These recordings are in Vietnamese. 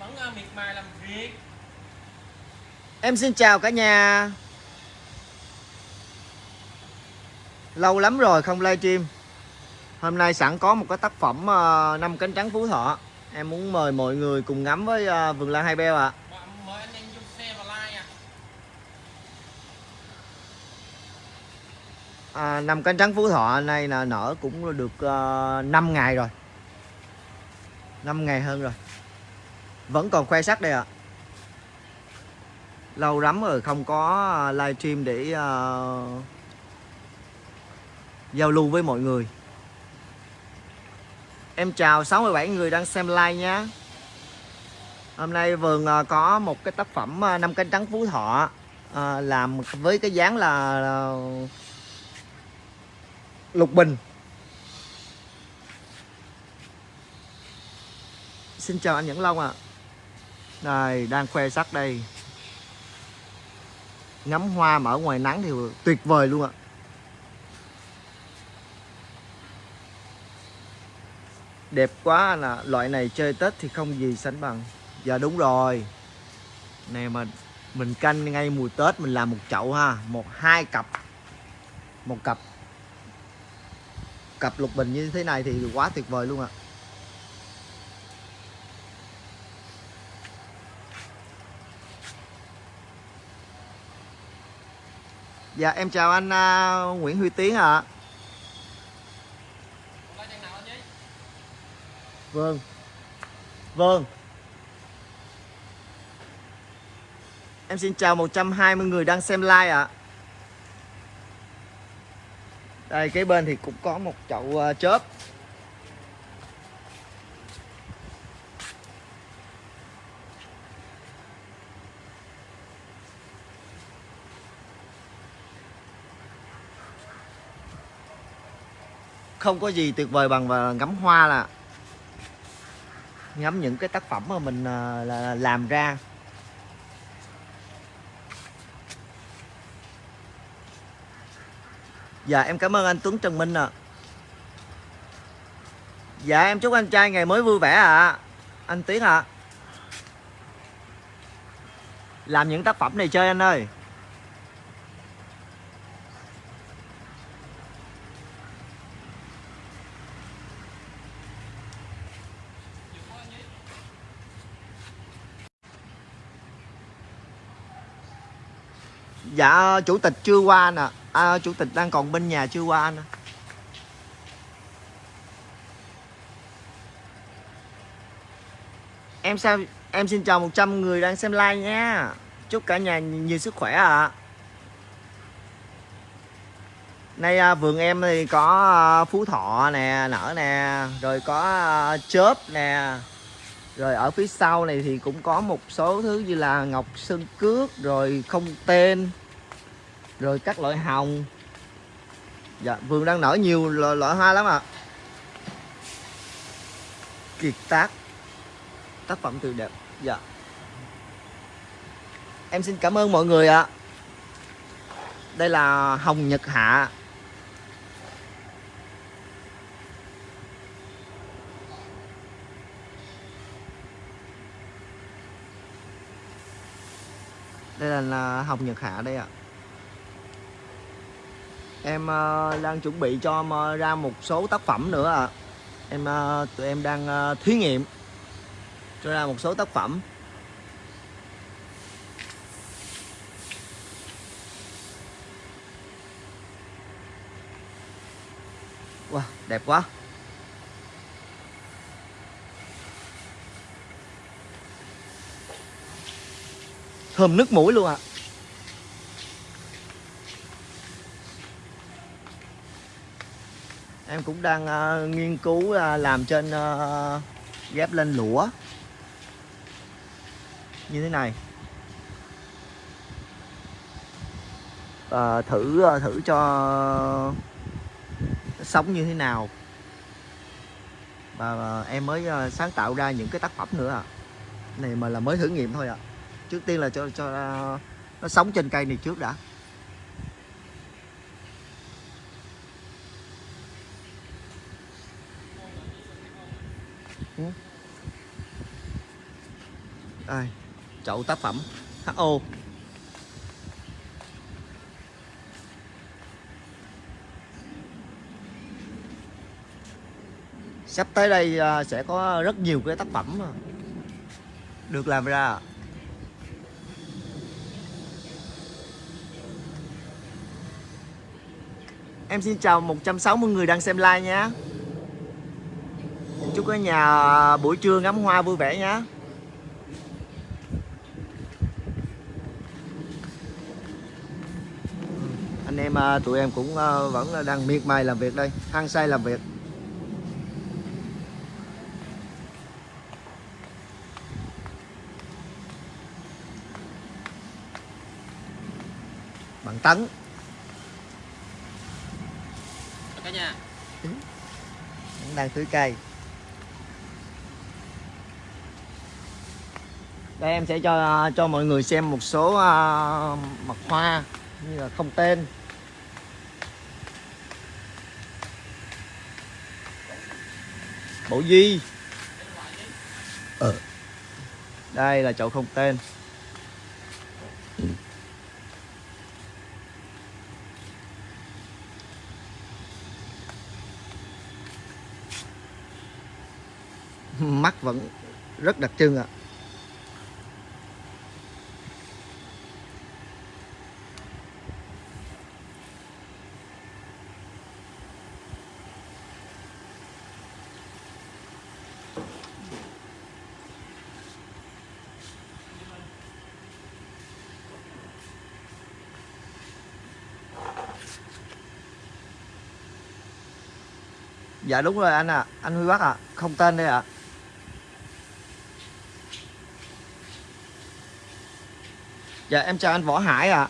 vẫn ờ, miệt mài làm việc. Em xin chào cả nhà. Lâu lắm rồi không livestream Hôm nay sẵn có một cái tác phẩm ờ, năm cánh trắng Phú Thọ. Em muốn mời mọi người cùng ngắm với ờ, vườn lan hai beo ạ. Like à à, năm cánh trắng Phú Thọ này là nở cũng được uh, 5 ngày rồi. 5 ngày hơn rồi vẫn còn khoe sắc đây ạ. Lâu lắm rồi không có à, livestream để uh, giao lưu với mọi người. Em chào 67 người đang xem like nhé Hôm nay vườn à, có một cái tác phẩm năm cánh trắng Phú Thọ ờ, Làm với cái dáng là, là lục bình. Xin chào anh Nhẫn Long ạ. à. Đây, đang khoe sắc đây. Ngắm hoa mà ở ngoài nắng thì tuyệt vời luôn ạ. Đẹp quá là loại này chơi Tết thì không gì sánh bằng. Dạ đúng rồi. Này mà mình canh ngay mùa Tết mình làm một chậu ha. Một, hai cặp. Một cặp. Cặp lục bình như thế này thì quá tuyệt vời luôn ạ. Dạ em chào anh à, Nguyễn Huy Tiến ạ. Nhé Vâng. Vâng. Em xin chào 120 người đang xem like ạ. Đây cái bên thì cũng có một chậu ờ, chớp Không có gì tuyệt vời bằng và ngắm hoa là ngắm những cái tác phẩm mà mình à, là làm ra. Dạ em cảm ơn anh Tuấn Trần Minh ạ. Dạ em chúc anh trai ngày mới vui vẻ ạ. Anh Tiến ạ. Làm những tác phẩm này chơi anh ơi. Dạ chủ tịch chưa qua nè à, Chủ tịch đang còn bên nhà chưa qua nè Em sao em xin chào 100 người đang xem like nha. Chúc cả nhà nhiều sức khỏe ạ. Nay à, vườn em thì có à, phú thọ nè, nở nè Rồi có à, chớp nè. Rồi ở phía sau này thì cũng có một số thứ như là ngọc sơn cước Rồi không tên Rồi các loại hồng. Dạ, vườn đang nở nhiều loại, loại hoa lắm ạ. Kiệt tác. Tác phẩm tuyệt đẹp. Dạ. Em xin cảm ơn mọi người ạ. Đây là hồng nhật hạ. Đây là, là hồng nhật hạ đây ạ. Em uh, đang chuẩn bị cho em, uh, ra một số tác phẩm nữa ạ. Em uh, tụi em đang uh, thí nghiệm cho ra một số tác phẩm. Wow đẹp quá. Thơm nước mũi luôn ạ. À. em cũng đang uh, nghiên cứu uh, làm trên uh, ghép lên lũa. Như thế này. Uh, thử uh, thử cho sống như thế nào. Và uh, em mới uh, sáng tạo ra những cái tác phẩm nữa à này mà là mới thử nghiệm thôi ạ. à trước tiên là cho cho uh, nó sống trên cây này trước đã. Ừ. Đây, chậu tác phẩm. HO sắp tới đây à, sẽ có rất nhiều cái tác phẩm được làm ra. Em xin chào 160 người đang xem live nhé. Chúc cả nhà buổi trưa ngắm hoa vui vẻ nhé. Anh em à, tụi em cũng à, vẫn đang miệt mài làm việc đây, hăng say làm việc. Bằng tấn cả nhà cũng đang tưới cây đây em sẽ cho cho mọi người xem một số à, uh, mặt hoa như là không tên bộ di. ờ. đây là chậu không tên mắt vẫn rất đặc trưng ạ dạ đúng rồi anh ạ à. anh huy bắc ạ à. không tên đây ạ à. Dạ em chào anh Võ Hải ạ. À.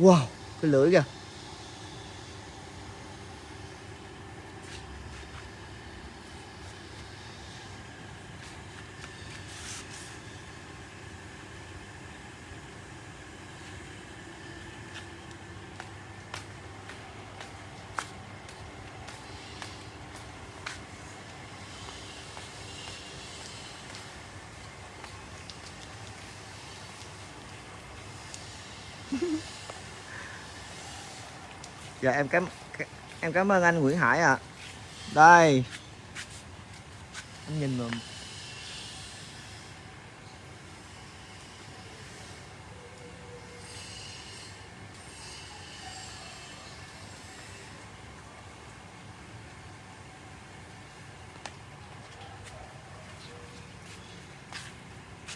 Wow, cái lưỡi kìa. Dạ em cảm em cảm ơn anh Nguyễn Hải ạ à. đây anh nhìn mà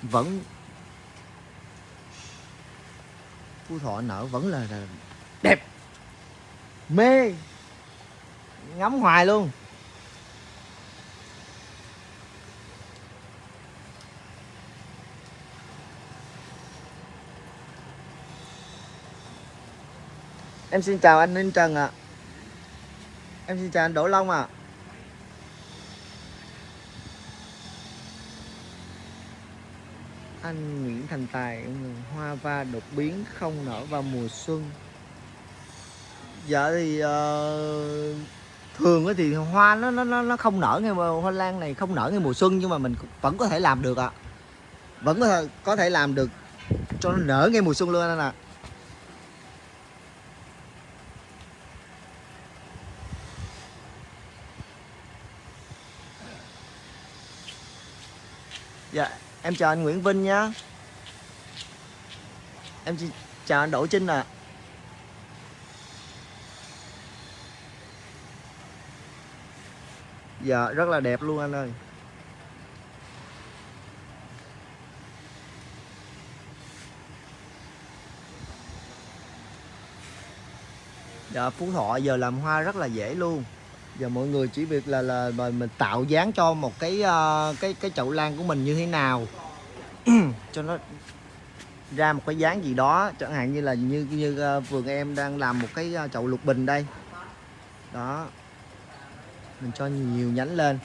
vẫn phú thọ nở vẫn là, là đẹp mê ngắm hoài luôn em xin chào anh Ninh Trần ạ à. em xin chào anh Đỗ Long ạ à. anh Nguyễn Thành Tài hoa va đột biến không nở vào mùa xuân dạ thì uh, thường thì hoa nó nó nó không nở ngay hoa lan này không nở ngay mùa xuân nhưng mà mình vẫn có thể làm được ạ à. vẫn có thể có thể làm được cho nó nở ngay mùa xuân luôn anh ạ à. dạ em chào anh Nguyễn Vinh nhá em chào anh Đỗ Trinh ạ à. Dạ rất là đẹp luôn anh ơi. Dạ Phú Thọ giờ làm hoa rất là dễ luôn. Giờ mọi người chỉ việc là là mình tạo dáng cho một cái uh, cái cái chậu lan của mình như thế nào. Cho nó ra một cái dáng gì đó chẳng hạn như là như như uh, vườn em đang làm một cái uh, chậu lục bình đây. Đó mình cho nhiều nhánh lên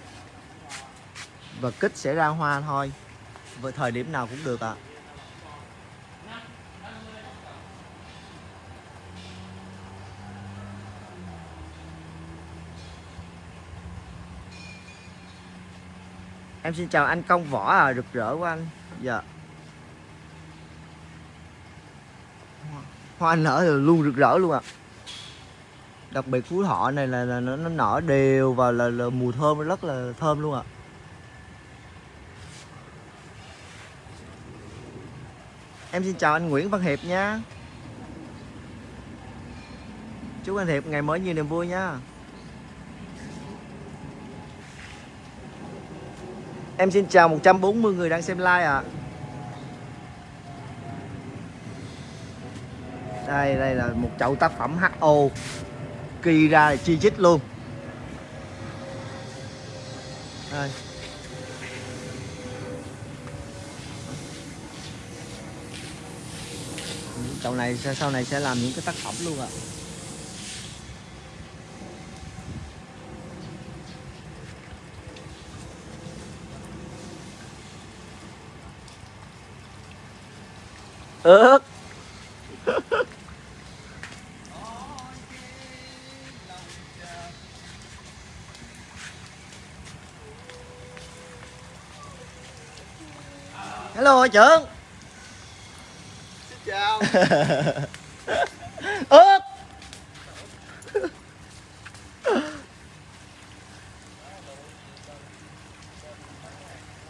và kích sẽ ra hoa thôi và thời điểm nào cũng được ạ à. em xin chào anh công võ à rực rỡ của anh dạ hoa, nở là luôn rực rỡ luôn ạ à đặc biệt phú thọ này là, là nó, nó nở đều và là, là mùi thơm nó rất là thơm luôn ạ à. em xin chào anh Nguyễn Văn Hiệp nha chúc anh Hiệp ngày mới nhiều niềm vui nha Em xin chào 140 người đang xem like ạ à. Đây đây là một chậu tác phẩm HO Kỳ ra là chi chít luôn. Đây Chậu này sau này sẽ làm những cái tác phẩm luôn ạ. À. ướt hello trưởng. Xin chào. Ướt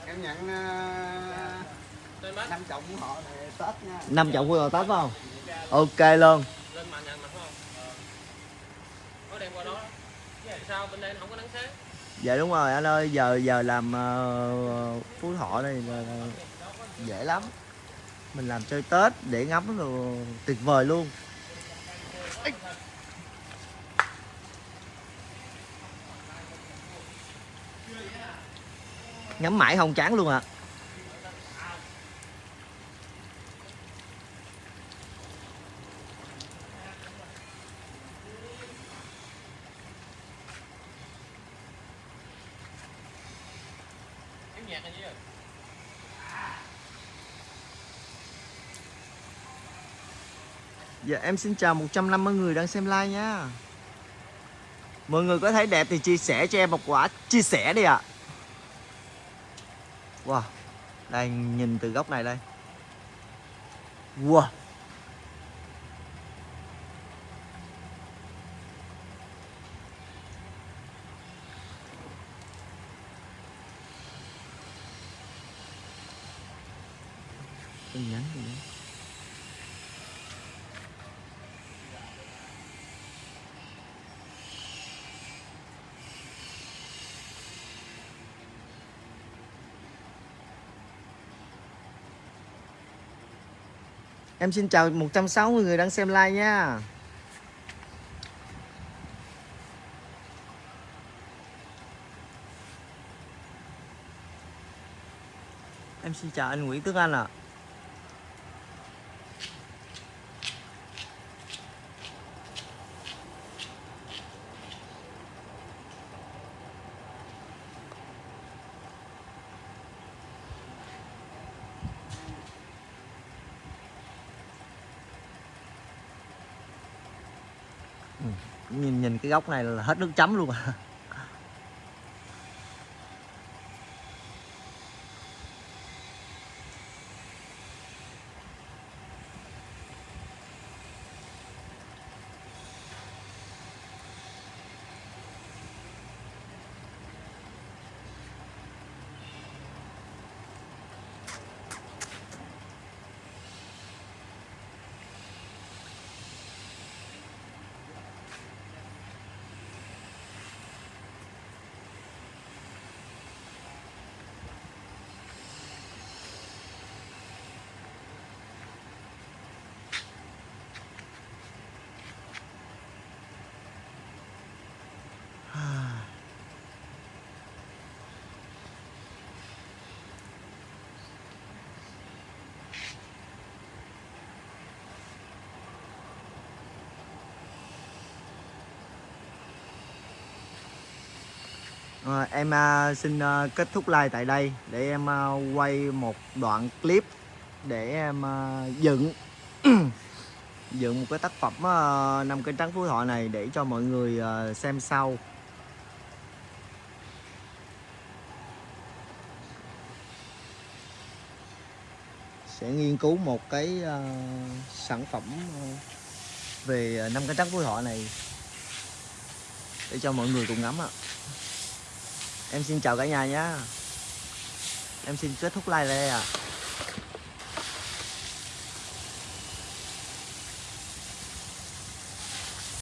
em nhận uh, năm trọng của họ này tết nha. Năm trọng của họ tết phải không? Ok luôn. Lên mà nhận mặt không? Có đem qua đó. Sao bên đây không có nắng sáng? Dạ đúng rồi anh ơi. Giờ giờ làm uh, phú thọ này là, là dễ lắm mình làm chơi tết để ngắm rồi tuyệt vời luôn ngắm mãi không chán luôn ạ à. Dạ em xin chào 150 người đang xem like nha. Mọi người có thấy đẹp thì chia sẻ cho em một quả, chia sẻ đi ạ. À. Wow, Đây, nhìn từ góc này đây. Wow. Em xin chào 160 người đang xem like nha Em xin chào anh Nguyễn Tuấn Anh ạ à. Nhìn nhìn cái góc này là hết nước chấm luôn à. Ờ, em à, xin ờ, kết thúc like tại đây để em à, quay một đoạn clip để em à, dựng dựng một cái tác phẩm ờ, năm cây trắng phú thọ này để cho mọi người xem sau sẽ nghiên cứu một cái sản phẩm về năm cây trắng phú thọ này để cho mọi người cùng ngắm ạ à em xin chào cả nhà nhé em xin kết thúc like đây ạ.